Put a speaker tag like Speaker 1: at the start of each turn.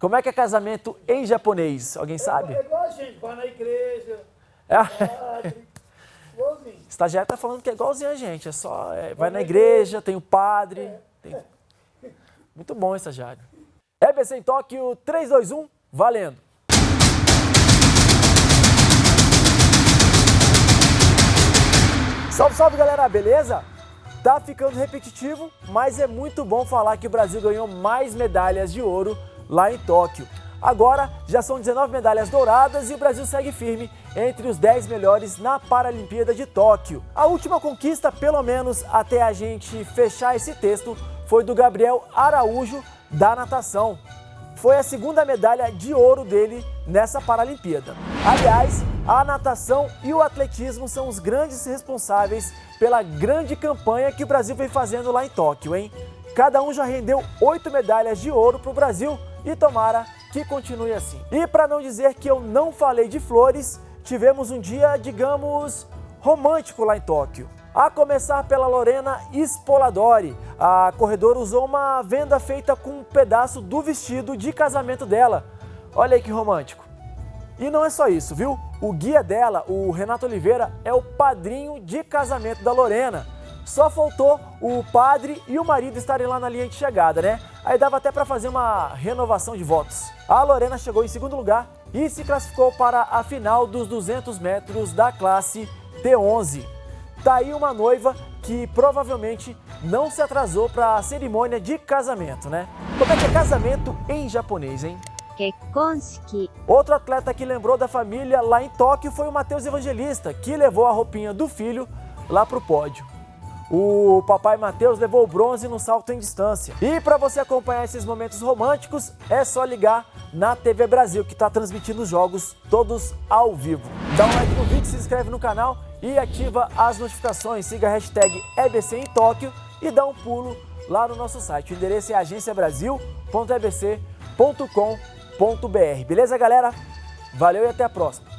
Speaker 1: Como é que é casamento em japonês? Alguém sabe?
Speaker 2: É igual a gente, vai na igreja,
Speaker 1: É.
Speaker 2: igualzinho.
Speaker 1: O estagiário tá falando que é igualzinho a gente, é só, é, vai na igreja, tem o padre, tem... Muito bom, estagiário. EBC em Tóquio, 3, 2, 1, valendo! Salve, salve galera, beleza? Tá ficando repetitivo, mas é muito bom falar que o Brasil ganhou mais medalhas de ouro lá em Tóquio. Agora já são 19 medalhas douradas e o Brasil segue firme entre os 10 melhores na Paralimpíada de Tóquio. A última conquista, pelo menos até a gente fechar esse texto, foi do Gabriel Araújo da natação. Foi a segunda medalha de ouro dele nessa Paralimpíada. Aliás, a natação e o atletismo são os grandes responsáveis pela grande campanha que o Brasil vem fazendo lá em Tóquio, hein? Cada um já rendeu oito medalhas de ouro para o Brasil e tomara que continue assim. E para não dizer que eu não falei de flores, tivemos um dia, digamos, romântico lá em Tóquio. A começar pela Lorena Spoladori, a corredora usou uma venda feita com um pedaço do vestido de casamento dela. Olha aí que romântico. E não é só isso, viu? O guia dela, o Renato Oliveira, é o padrinho de casamento da Lorena. Só faltou o padre e o marido estarem lá na linha de chegada, né? Aí dava até para fazer uma renovação de votos. A Lorena chegou em segundo lugar e se classificou para a final dos 200 metros da classe T11. Tá aí uma noiva que provavelmente não se atrasou para a cerimônia de casamento, né? Como é que é casamento em japonês, hein?
Speaker 3: Kekonski.
Speaker 1: Outro atleta que lembrou da família lá em Tóquio foi o Matheus Evangelista, que levou a roupinha do filho lá pro pódio. O papai Matheus levou o bronze no salto em distância. E para você acompanhar esses momentos românticos, é só ligar na TV Brasil, que está transmitindo os jogos todos ao vivo. Dá um like no vídeo, se inscreve no canal e ativa as notificações. Siga a hashtag EBC em Tóquio e dá um pulo lá no nosso site. O endereço é agenciabrasil.ebc.com.br. Beleza, galera? Valeu e até a próxima.